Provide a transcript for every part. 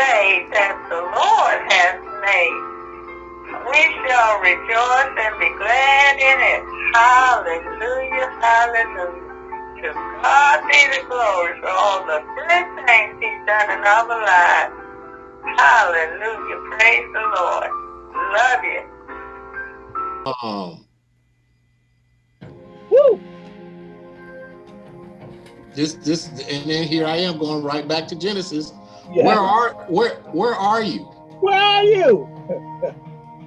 day that the Lord has made. We shall rejoice and be glad in it. Hallelujah, hallelujah. To God be the glory for all the good things he's done in our lives. Hallelujah, praise the Lord. Love you. Um, Woo! this this and then here I am going right back to Genesis. Yeah. Where are where where are you? Where are you?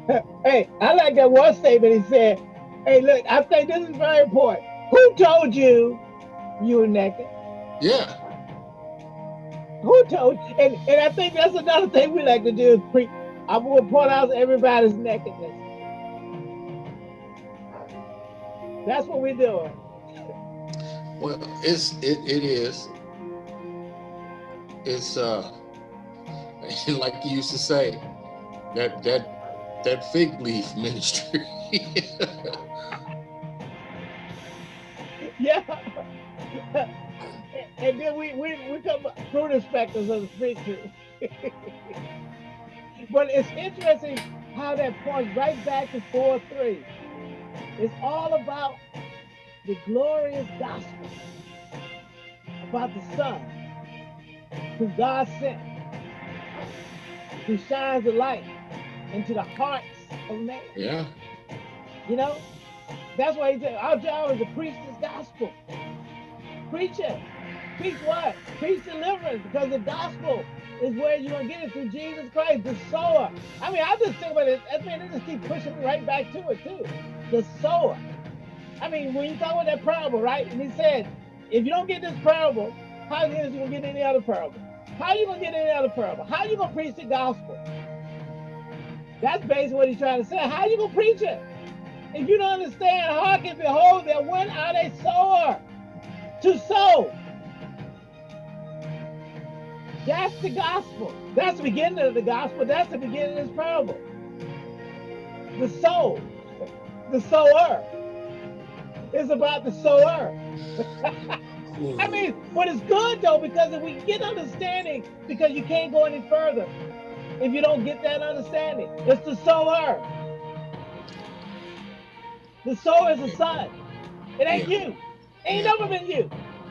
hey, I like that one statement. He said, "Hey, look, I think this is very important. Who told you you were naked? Yeah. Who told? And and I think that's another thing we like to do is pre. I will point out everybody's nakedness. That's what we're doing. Well, it's it it is. It's uh like you used to say, that that that fig leaf ministry. yeah. and then we we we come fruit inspectors of the tree. but it's interesting how that points right back to 4 3. It's all about the glorious gospel about the Son who God sent, who shines the light into the hearts of man. yeah. You know, that's why he said, Our job is to preach this gospel. Preach it. Preach what? Preach deliverance because the gospel is where you're going to get it through Jesus Christ, the sower. I mean, I just think about it. I mean, they just keep pushing me right back to it, too. The sower. I mean, when you talk about that parable, right? And he said, if you don't get this parable, how is you going to get any other parable? How are you to get any other parable? How are you to preach the gospel? That's basically what he's trying to say. How are you to preach it? If you don't understand, hearken, behold, there went out a sower to sow. That's the gospel. That's the beginning of the gospel. That's the beginning of this parable. The soul, the sower. It's about the sower. I mean, but it's good though, because if we get understanding, because you can't go any further if you don't get that understanding. It's the sower. The sower is the son. It ain't Yeah. you. Ain't Yeah. never been you.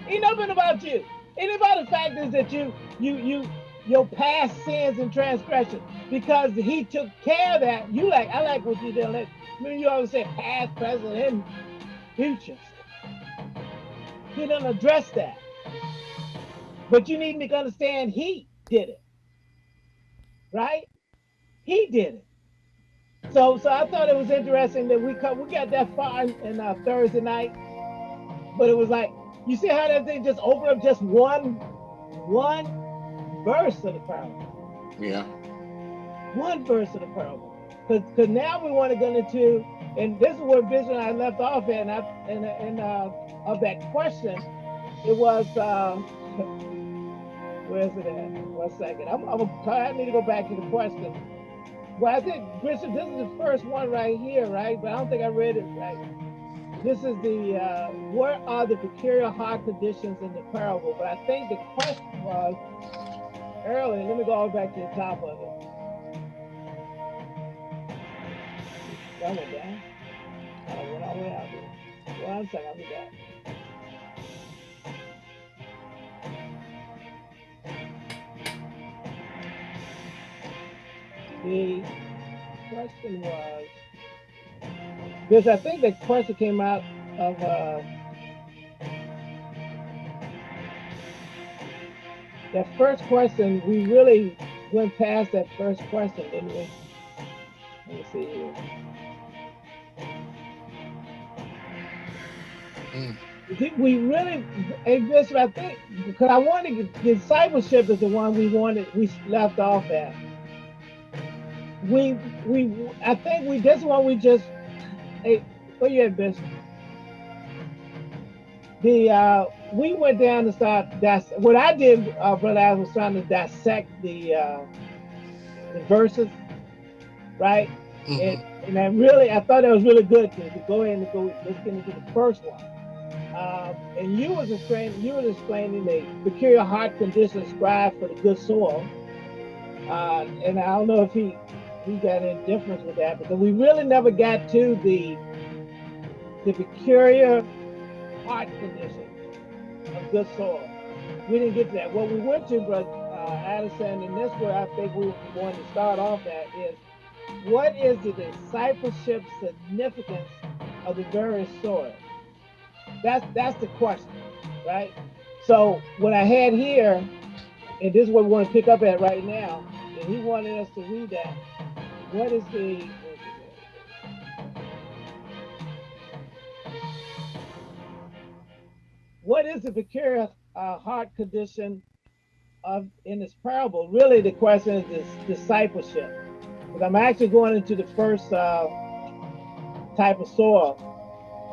Ain't never been about you. Ain't about the fact is that you, you, you, your past sins and transgressions, because he took care of that. You like, I like what you did. I mean, you always say past, present, and future. He didn't address that. But you need to understand he did it. Right? He did it. So so I thought it was interesting that we come, we got that far in, uh, Thursday night, but it was like you see how that thing just opened up just one one verse of the parable, Yeah. one verse of the parable. Because now we want to go into, and this is where Bishop and I left off at, and I, and, and uh, of that question, it was uh, where's it at? One second. I'm, I'm I need to go back to the question. Well, I think Bishop, this is the first one right here, right? But I don't think I read it right. This is the uh, what are the peculiar heart conditions in the parable? But I think the question was earlier. Let me go back to the top of it. Down. I all the way out. One second, I'll be back. The question was, because I think the question came out of uh, that first question. We really went past that first question, didn't we? Let me see here. Mm. Did we really, and Bishop, I think, because I wanted discipleship is the one we wanted, we left off at. We, we, I think we, this one we just, hey, where you at, Bishop? The, uh, we went down to start, that's, what I did, uh, Brother I was trying to dissect the, uh, the verses, right? Mhm. And, and I really, I thought that was really good to, to go ahead and go, let's get into the first one. Um, and you was explaining, you was explaining the peculiar heart condition described for the good soil. Uh, and I don't know if he he got any difference with that because we really never got to the the peculiar heart condition of good soil. We didn't get to that. What we went to, Brother uh, Addison, and this where I think we want to start off at is what is the discipleship significance of the various soils? That's that's the question, right? So what I had here, and this is what we want to pick up at right now, and he wanted us to read that. What is the what is the peculiar uh, heart condition of in this parable? Really, the question is this discipleship. Because I'm actually going into the first uh, type of soil,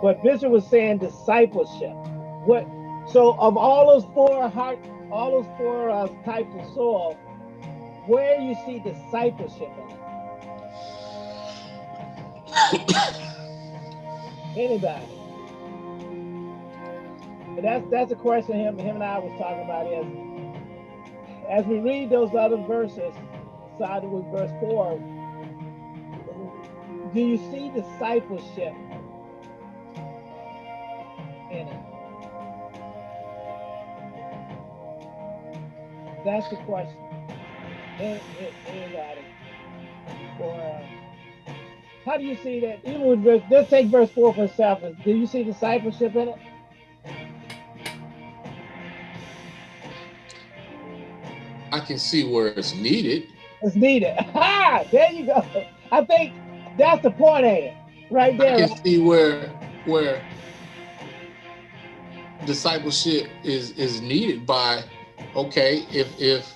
but Bishop was saying discipleship. What? So of all those four heart, all those four uh, types of soil, where you see discipleship in? Anybody? But that's that's a question him him and I was talking about is as we read those other verses, started with verse four. Do you see discipleship in it? That's the question. Anybody? How do you see that? Even with verse, let's take verse four for itself. Do you see discipleship in it? I can see where it's needed. It's needed. Ha! There you go. I think that's the point of it, right there. I can see where where discipleship is is needed by okay if if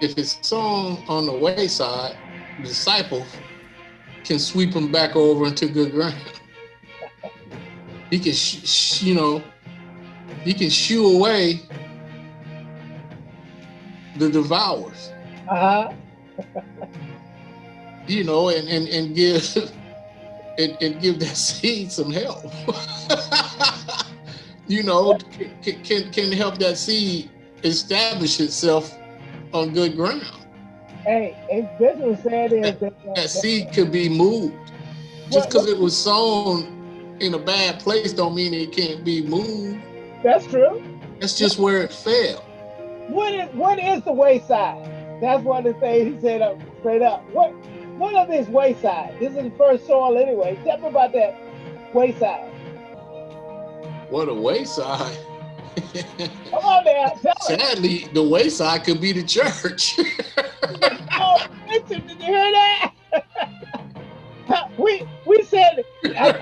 if it's sown on the wayside, disciple can sweep them back over into good ground. he can, sh- sh- you know, he can shoo away the devours. Uh-huh. you know, and and, and give and, and give that seed some help. you know, can, can can help that seed establish itself on good ground. Hey, and this was said is that, that, That seed could be moved. Just because it was sown in a bad place don't mean it can't be moved. that's true. That's just where it fell. What is what is the wayside? That's one of the things he said up straight up. What what of this wayside? This is the first soil anyway. Tell me about that wayside. What a wayside. Come on now, tell me. Sadly, the wayside could be the church. Oh, listen, did you hear that? we we said I,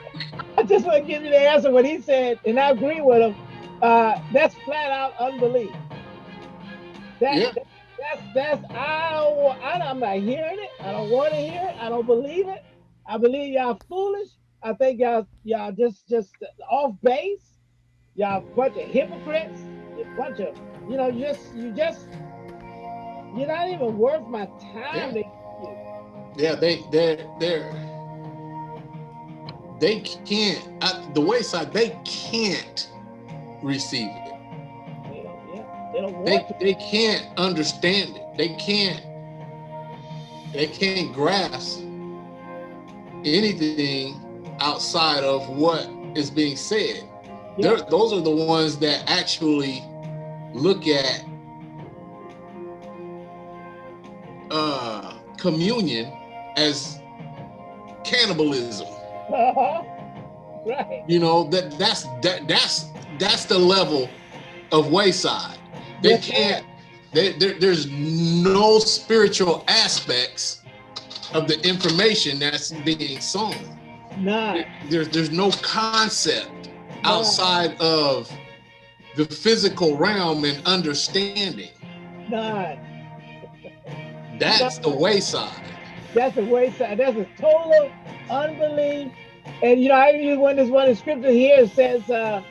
I just want to give you the answer what he said, and I agree with him. Uh, that's flat out unbelief. That, Yeah. that's that's I don't I, I'm not hearing it. I don't want to hear it. I don't believe it. I believe y'all foolish. I think y'all y'all just just off base. Y'all a bunch of hypocrites. You bunch of you know you just you just you're not even worth my time. to- yeah, they they they're they can't at the wayside they can't receive it. They don't, yeah, they don't They want to. they can't understand it. They can't they can't grasp anything outside of what is being said. Yeah. Those are the ones that actually look at uh, communion as cannibalism. right. You know that that's that that's that's the level of wayside. They Yes, can't. They, there, there's no spiritual aspects of the information that's being sown. None. There's there's no concept outside of the physical realm and understanding. None. That's the wayside. That's a wayside. That's a total unbelief. And you know, I even when this one in scripture here it says uh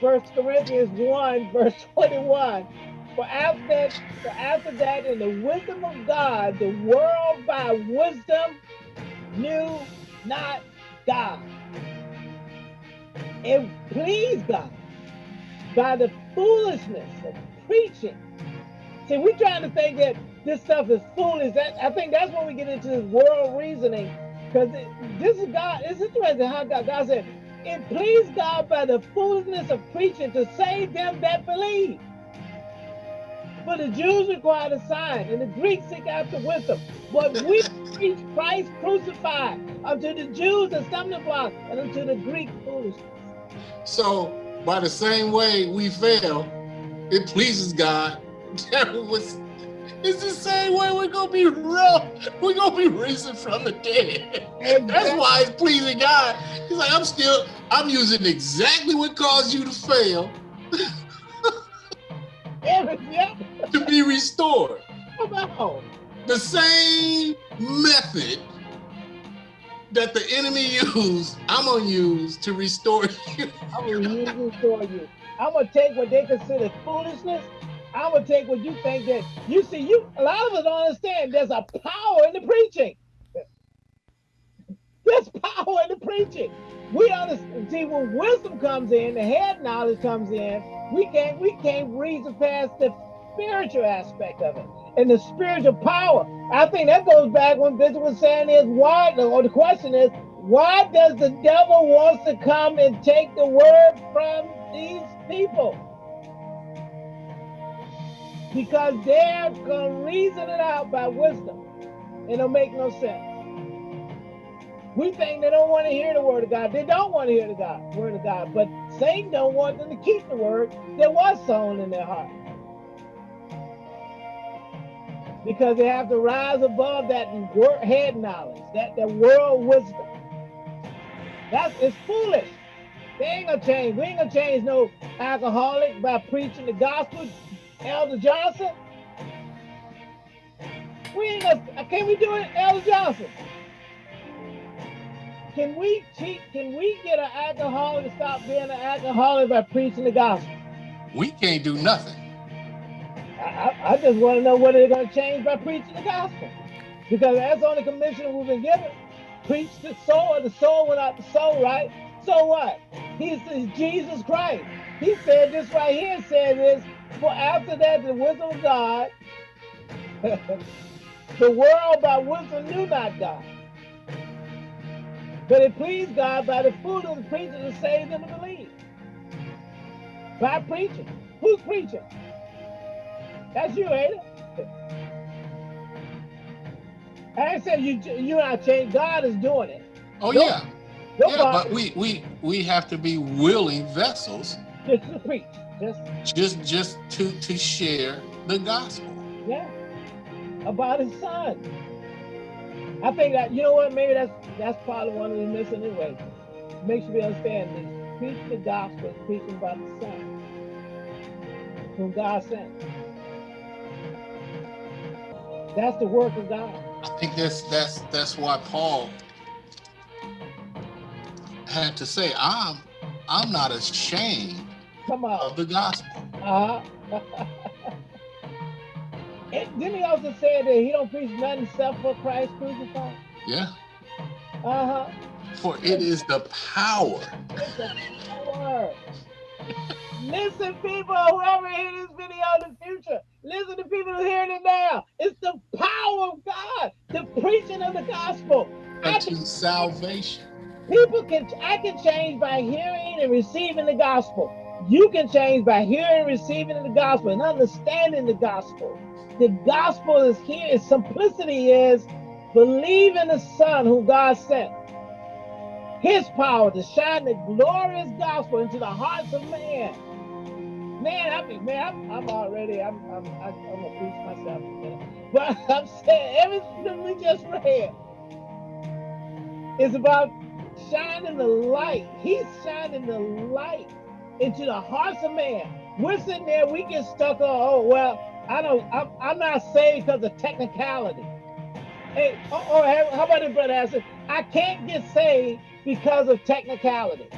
First Corinthians 1, verse 21. For after that, for after that, in the wisdom of God, the world by wisdom knew not God. It pleased God by the foolishness of preaching See, we're trying to think that this stuff is foolish. That I think that's when we get into this world reasoning. Because this is God, it's interesting how God, God said, it pleased God by the foolishness of preaching to save them that believe. For the Jews require a sign, and the Greeks seek after wisdom. But we preach Christ crucified unto the Jews a stumbling block, and unto the Greek foolishness. So, by the same way we fail, it pleases God. was, it's the same way we're gonna be real. We're gonna be risen from the dead. That's why it's pleasing God. He's like, I'm still, I'm using exactly what caused you to fail to be restored. The same method that the enemy used, I'm gonna use to restore you. I'm gonna use to restore you. I'm gonna take what they consider foolishness. I'm gonna take what you think that you see. You a lot of us don't understand. There's a power in the preaching. There's power in the preaching. We understand. See, when wisdom comes in, the head knowledge comes in. We can't we can't reason past the spiritual aspect of it and the spiritual power. I think that goes back when Bishop was saying is why, or the question is, why does the devil wants to come and take the word from these people? Because they're going to reason it out by wisdom. It'll make no sense. We think they don't want to hear the word of God. They don't want to hear the God, word of God. But Satan don't want them to keep the word that was sown in their heart because they have to rise above that head knowledge, that, that world wisdom. That's it's foolish. They ain't gonna change. We ain't gonna change no alcoholic by preaching the gospel. Elder Johnson. We ain't gonna uh, can we do it, Elder Johnson? Can we teach, can we get an alcoholic to stop being an alcoholic by preaching the gospel? We can't do nothing. I, I just want to know what they're going to change by preaching the gospel. Because that's on the commission we've been given. Preach the soul, the soul without the soul, right? So what? He's Jesus Christ. He said this right here, said this, for after that the wisdom of God, the world by wisdom knew not God. But it pleased God by the fruit of the preaching to save them to believe. By preaching. Who's preaching? That's you, ain't it? I said you you not change. God is doing it. Oh no, yeah. No yeah, but we we we have to be willing vessels. Just to preach. Just just just to to share the gospel. Yeah. About his son. I think that you know what, maybe that's that's probably one of the missing anyway. Make sure we understand this. Preach the gospel, preaching about the son. Whom God sent. That's the work of God. I think that's that's that's why Paul had to say, "I'm I'm not ashamed Come on. of the gospel." Uh -huh. didn't he also say that he don't preach nothing except for Christ crucified? Yeah. Uh huh. For it is the power. It's the power. Listen, people, whoever hear this video in the future, listen to people who are hearing it now. It's the power of God, the preaching of the gospel. Unto salvation. People can, I can change by hearing and receiving the gospel. You can change by hearing and receiving the gospel and understanding the gospel. The gospel is here. Its simplicity is believe in the Son who God sent. His power to shine the glorious gospel into the hearts of man man, I mean, man, I'm, I'm already, I'm, I'm, I'm, I'm gonna preach myself, but I'm saying everything we just read is about shining the light. He's shining the light into the hearts of man. We're sitting there, we get stuck on, oh, well, I don't, I'm, I'm not saved because of technicality. Hey, oh, oh, or, or how about it, brother? I I can't get saved because of technicality.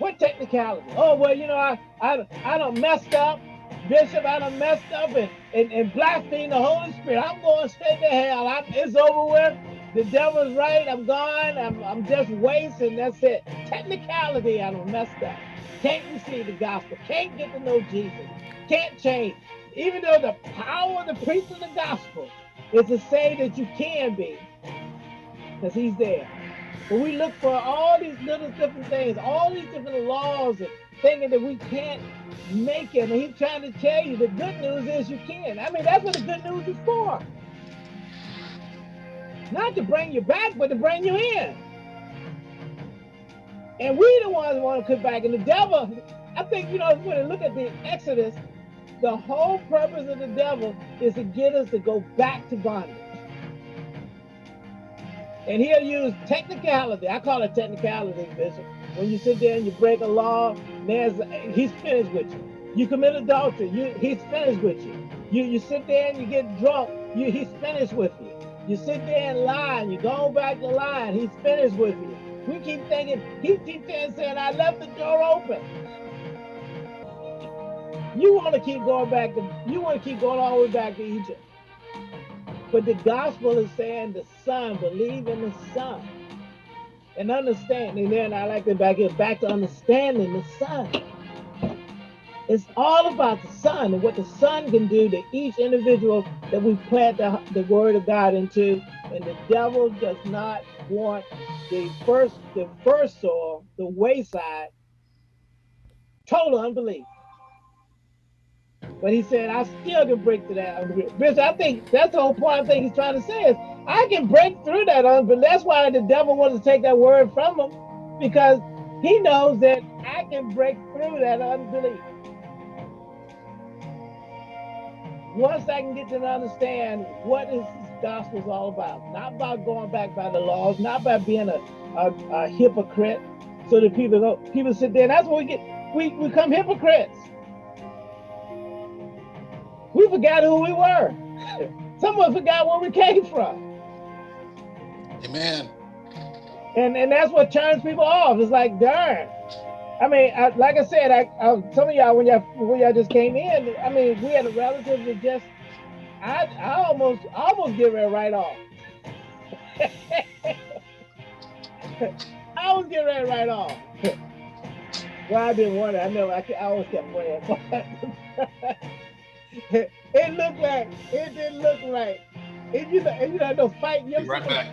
What technicality? Oh, well, you know, I I, I don't messed up. Bishop, I done messed up and, and, and the Holy Spirit. I'm going straight to hell. I'm, it's over with. The devil's right. I'm gone. I'm, I'm just wasting. That's it. Technicality, I don't messed up. Can't receive the gospel. Can't get to know Jesus. Can't change. even though the power of the priest of the gospel is to say that you can be, because he's there. But we look for all these little different things, all these different laws and thinking that we can't make it. And he's trying to tell you the good news is you can. I mean, that's what the good news is for. Not to bring you back, but to bring you in. And we the ones want to come back. And the devil, I think, you know, when you look at the Exodus, the whole purpose of the devil is to get us to go back to bondage. And he'll use technicality. I call it technicality, Bishop. When you sit there and you break a law, there's he's finished with you. You commit adultery, you he's finished with you. You you sit there and you get drunk, you he's finished with you. You sit there and lie, and you go back to lying, he's finished with you. We keep thinking, he keeps saying, I left the door open. You want to keep going back to, you want to keep going all the way back to Egypt. But the gospel is saying the son, believe in the son. And understanding, then I like to back it back to understanding the son. It's all about the son and what the son can do to each individual that we plant the, the word of God into. And the devil does not want the first, the first soil, the wayside, total unbelief. But he said, I still can break through that unbelief. I think that's the whole point I think he's trying to say is I can break through that unbelief. That's why the devil wants to take that word from him, because he knows that I can break through that unbelief. Once I can get to understand what is this gospel is all about, not about going back by the laws, not by being a, a, a hypocrite, so that people go, people sit there. That's what we get. We become hypocrites. We forgot who we were. Someone forgot where we came from. Amen. And and that's what turns people off. It's like, darn. I mean, I, like I said, I, I some of y'all when y'all when y'all just came in, I mean, we had a relative that just, I I almost I almost get ready right off. I was getting ready right off. well, I didn't want it. I know I, I always kept praying. it looked like it didn't look right. It you know, you know, no fight. Be right back.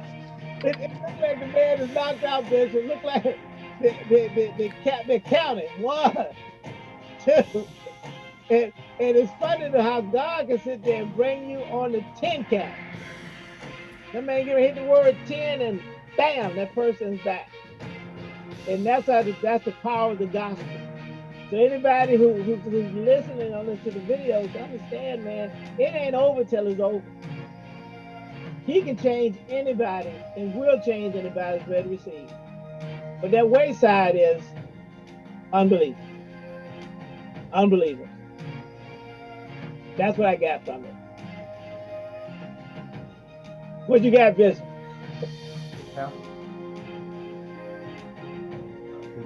It, it looked like the man is knocked out, bitch. It looked like the the the, cat they counted one, two, and and it's funny to how God can sit there and bring you on the ten count. That man gonna hit the word ten and bam, that person's back. And that's how the, that's the power of the gospel. So anybody who, who, who's listening on this to the videos, understand, man, it ain't over till it's over. He can change anybody and will change anybody's ready receive. But that wayside is unbelief. Unbelievable. That's what I got from it. What you got, Bishop? Yeah.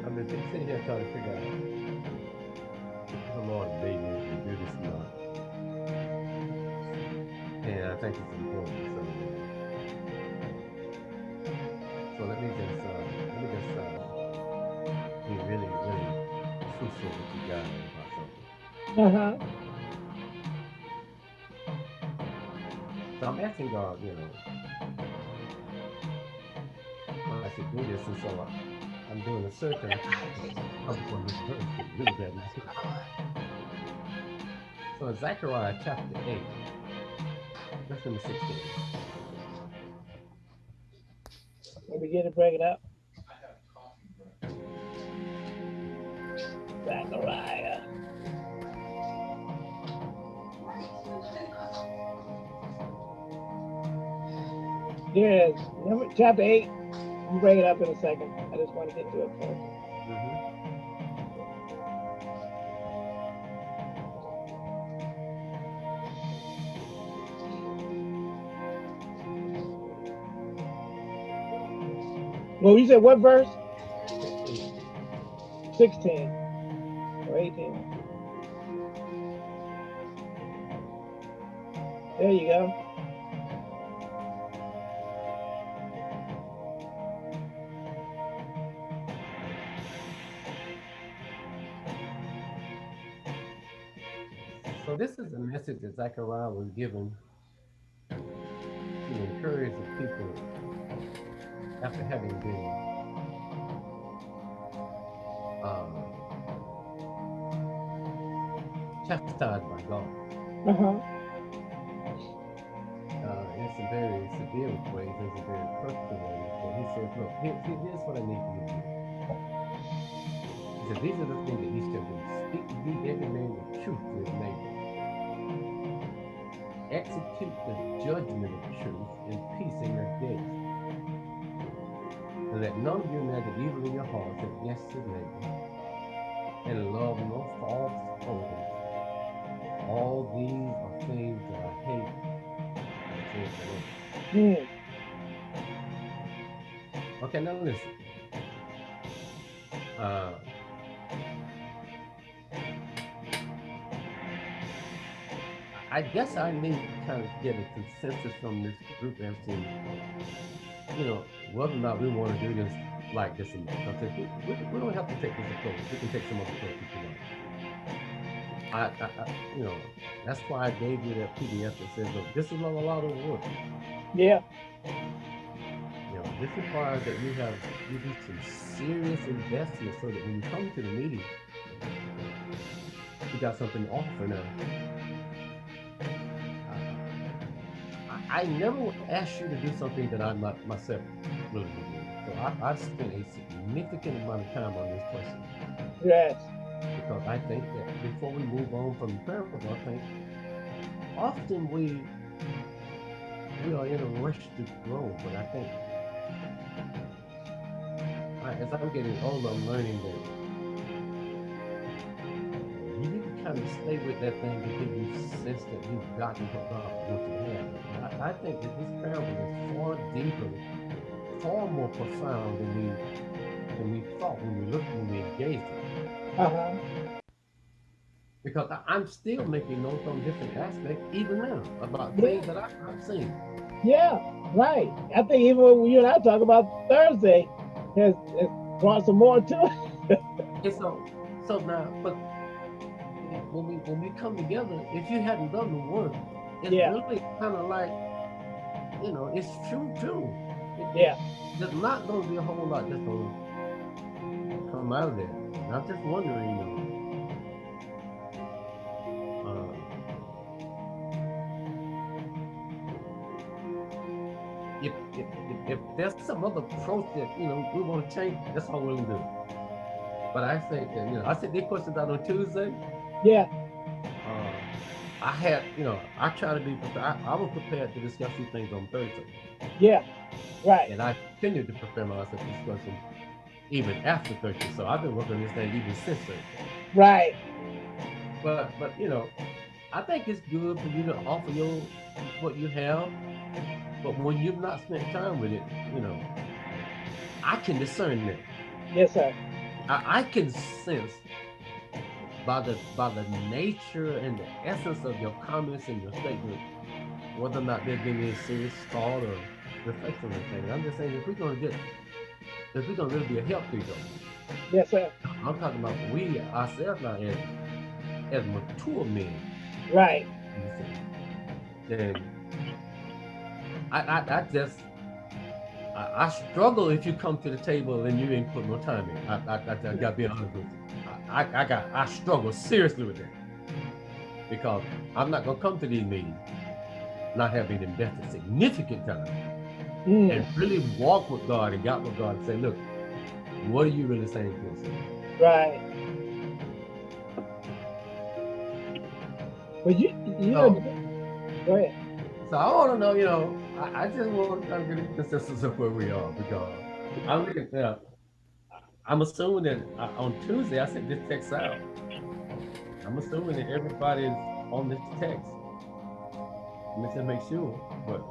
I've been sitting here trying to figure out if the Lord made me to do this not. And I think it's important. So, so let me just uh, let me just uh, be really, really truthful with you guys about something. Uh-huh. So I'm asking God, you know, I should do this, and so I, I'm doing a and I'm going to really bad. So Zechariah chapter 8, verse number 16. We begin to break it up. Zechariah. Yes, number chapter eight. We'll break it up in a second. I just want to get to it first. Mhm. Well, you said what verse? 16 or 18. There you go. So this is a message that Zechariah was given to encourage the people after having been um, chastised by God. Uh-huh. Uh, in some very severe ways, in some very personal ways. But he says, look, here, here- here's what I need you to do. He said, these are the things that you shall do. Speak ye every man the truth to his neighbor. Execute the judgment of truth and peace in your gates. And let none of you imagine evil in your hearts against his neighbor. And love no false oaths. All these are things that I hate. says. Mm. Okay, now listen. Uh, I guess I need to kind of get a consensus from this group as to, you know, whether or not we want to do this like this or not. Because if we, we, we don't have to take this approach. We can take some other approach if you want. I, I, I, you know, that's why I gave you that PDF that says, look, this is not a lot of work. Yeah. You know, this requires that you have you do some serious investment so that when you come to the meeting, you got something to offer now. I, I never would ask you to do something that I'm not myself do. So I, I've spent a significant amount of time on this question Yes. because I think that before we move on from the parable, I think often we we are in a rush to grow, but I think I, as I'm getting older, I'm learning that you need to kind of stay with that thing to give you sense that you've gotten what God wants you have. I, I think that this parable is far deeper, far more profound than we than we thought when we looked when we engaged it Uh-huh. because I, I'm still making notes on different aspects, even now, about Yeah. things that I, I've seen. Yeah, right. I think even when you and I talk about Thursday has, has brought some more to it. And so, so now, but when we when we come together, if you hadn't done the work, it's Yeah. really kind of like, you know, it's true too. It- Yeah. There's not going to be a whole lot that's going to come out of there. And I'm just wondering, you know, uh, if, if, if, if there's some other approach that, you know, we want to change, that's all we're going to do. But I think that, you know, I said these questions out on Tuesday. Yeah. I had, you know, I try to be prepared. I, I was prepared to discuss these things on Thursday. Yeah. Right. And I continued to prepare myself to discuss them even after Thursday. So I've been working on this thing even since Thursday. Right. But, but you know, I think it's good for you to offer your what you have. But when you've not spent time with it, you know, I can discern that. Yes, sir. I, I can sense by the by the nature and the essence of your comments and your statement whether or not there's been any serious thought or reflection on anything. I'm just saying if we're gonna get if we're gonna really be a help to each other, Yes, sir. I'm talking about we ourselves now as as mature men. Right. you see. Then I, I I just I, I struggle if you come to the table and you ain't put no time in. I I, I, I gotta be honest with you. I, I, got I struggle seriously with that because I'm not gonna come to these meetings not having invested significant time Mm. and really walk with God and got with God and say, look, what are you really saying to us? Right. But you, you know, go ahead. So I want to know, you know, I, I just want to get a consensus of where we are because I'm looking at, I'm assuming that uh, on Tuesday I sent this text out. I'm assuming that everybody is on this text. Let me just make sure, but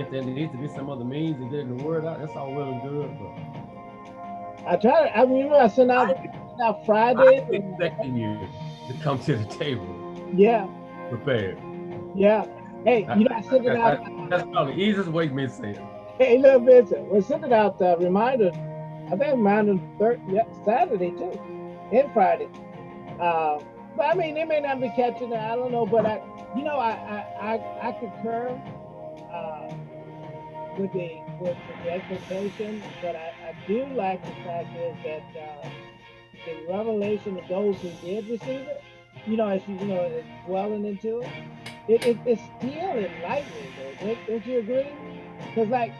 if there needs to be some other means of getting the word out, that's all well and good. But I try to, I remember I sent out, sent out Friday. I'm expecting you to come to the table Yeah. prepared. Yeah. Hey, you know, I sent it out. That's probably the easiest way me to say it. Hey, little Vincent, we're sending out uh, reminders. I think reminder third, yeah, Saturday too. and Friday. Uh, but I mean, they may not be catching it. I don't know, but I, you know, I I I, I concur uh, with the with the expectation, but I, I do like the fact is that uh, the revelation of those who did receive it, you know, as you, you know, it's dwelling into it, it, it it's still enlightening. Don't, don't you agree? Because like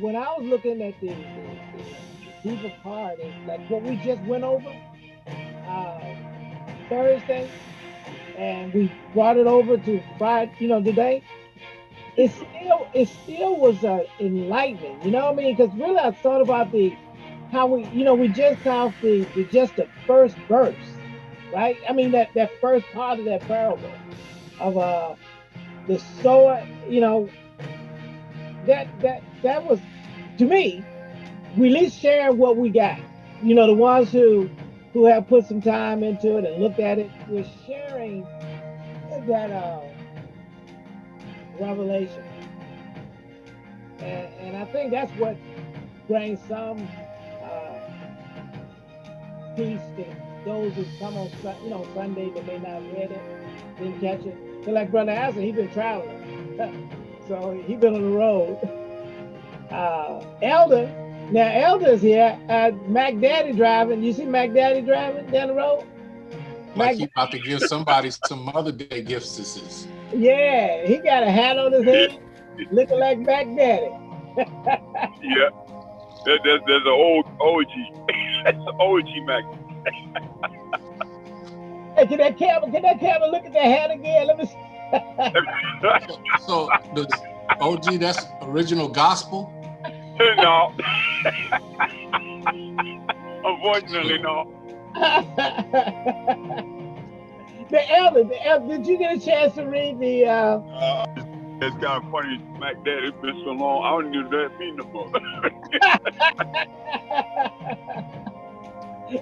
when I was looking at the, part, it's like what we just went over uh, Thursday, and we brought it over to Friday, you know, today. It still, it still was uh, enlightening. You know what I mean? Because really, I thought about the how we, you know, we just off the, the just the first verse, right? I mean, that that first part of that parable of uh the sower, you know, that that that was to me, we at least share what we got. You know, the ones who who have put some time into it and looked at it, we're sharing that uh, revelation. And, and I think that's what brings some peace to those who come on, you know, Sunday that may not read it, didn't catch it. So like Brother Asa, he's been traveling. so he been on the road. Uh, Elder, now Elder's here, uh, Mac Daddy driving. You see Mac Daddy driving down the road? Like he about to give somebody some Mother Day gifts. This is. Yeah, he got a hat on his head, looking like Mac Daddy. yeah. There, there's, there's an old OG. That's an OG Mac. hey, can that camera, can that camera look at that hat again? Let me see. So, the OG, that's original gospel? no. Unfortunately, no. the elder, the elder, did you get a chance to read the uh, uh it's kind of funny, Mac Dad. It's been so long, I don't even know that mean no more.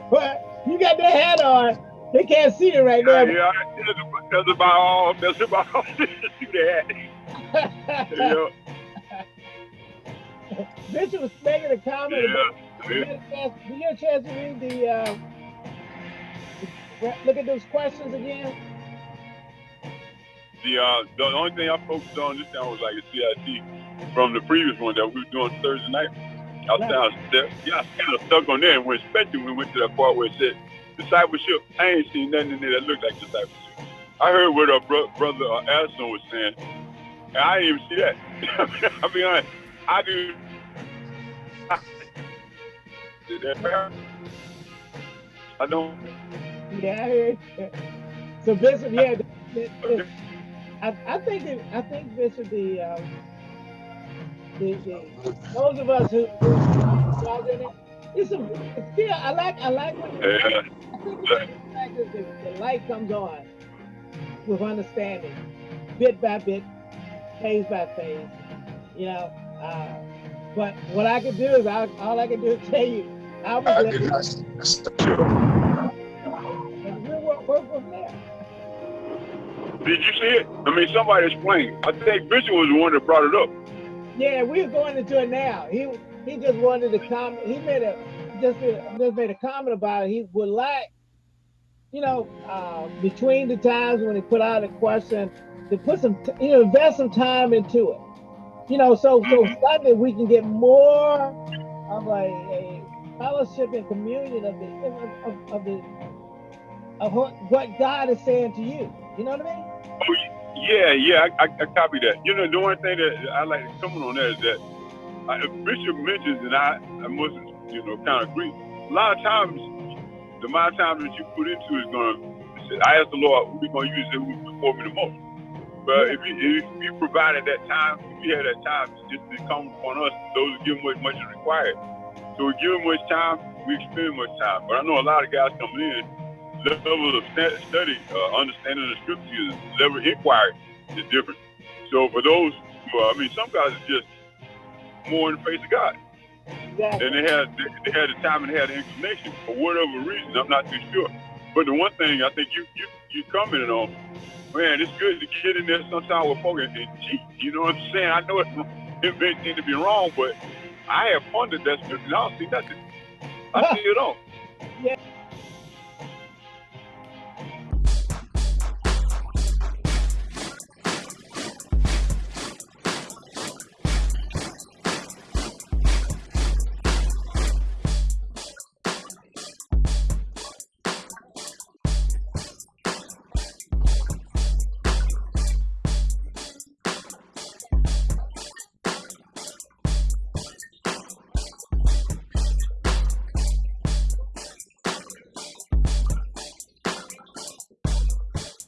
but you got that hat on. They can't see it right now. Yeah, yeah that's about all. That's about all. that. yeah. Bishop was making a comment yeah. Did you get a chance to read the? Uh, look at those questions again the uh, the only thing I focused on this time was like a CIT from the previous one that we were doing Thursday night. I kind of, yeah, kind of stuck on there, and when, especially when we went to that part where it said discipleship. I ain't seen nothing in there that looked like discipleship. I heard what our bro- brother uh, Addison was saying, and I didn't even see that. I'll be honest, I do. I don't. Yeah, I heard. So Bishop, yeah. I, I think it, I think this is the, um, the, the those of us who, who in it. It's a it's still I like I like when yeah. I the light comes on with understanding, bit by bit, phase by phase. You know, uh, but what I can do is I, all I can do is tell you I was and we'll work, work from there. Did you see it? I mean, somebody explained. I think Bishop was the one that brought it up. Yeah, we're going into it now. He he just wanted to comment. He made a just just made a comment about it. He would like, you know, uh, between the times when he put out a question, to put some, you know, invest some time into it. You know, so so mm-hmm. Sunday we can get more of like a fellowship and communion of the of, of the of what God is saying to you. You know what I mean? Oh, yeah, yeah, I, I, I copy that. You know, the one thing that I like to comment on that is that uh, Bishop mentions, and I, I must, you know, kind of agree. A lot of times, the amount of time that you put into it is going to, I ask the Lord, who we going to use it before me the most. But if you, if you provided that time, if you had that time, it's just to come upon us, those who give much, much is required. So we give much time, we spend much time. But I know a lot of guys coming in, level of study, uh, understanding the scriptures, level of inquiry is different. So for those, who, I mean, some guys are just more in the face of God. Exactly. And they had they, they had the time and they had the inclination for whatever reason. I'm not too sure. But the one thing I think you you you commented on, man, it's good to get in there sometimes with folks and, cheat. You know what I'm saying? I know it, it may seem to be wrong, but I have pondered that. I don't see nothing. I see it all. Yeah.